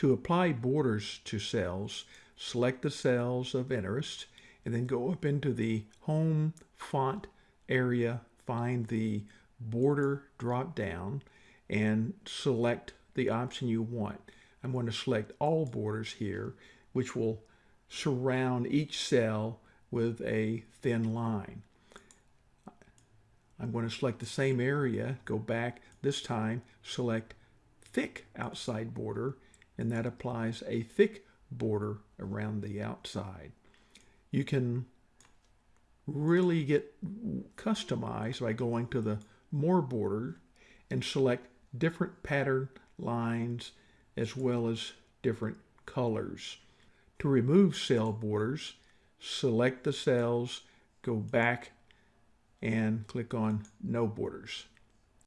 To apply borders to cells, select the cells of interest and then go up into the Home Font area, find the Border drop down and select the option you want. I'm going to select all borders here, which will surround each cell with a thin line. I'm going to select the same area, go back, this time select thick outside border, and that applies a thick border around the outside. You can really get customized by going to the more border and select different pattern lines as well as different colors. To remove cell borders, select the cells, go back and click on no borders.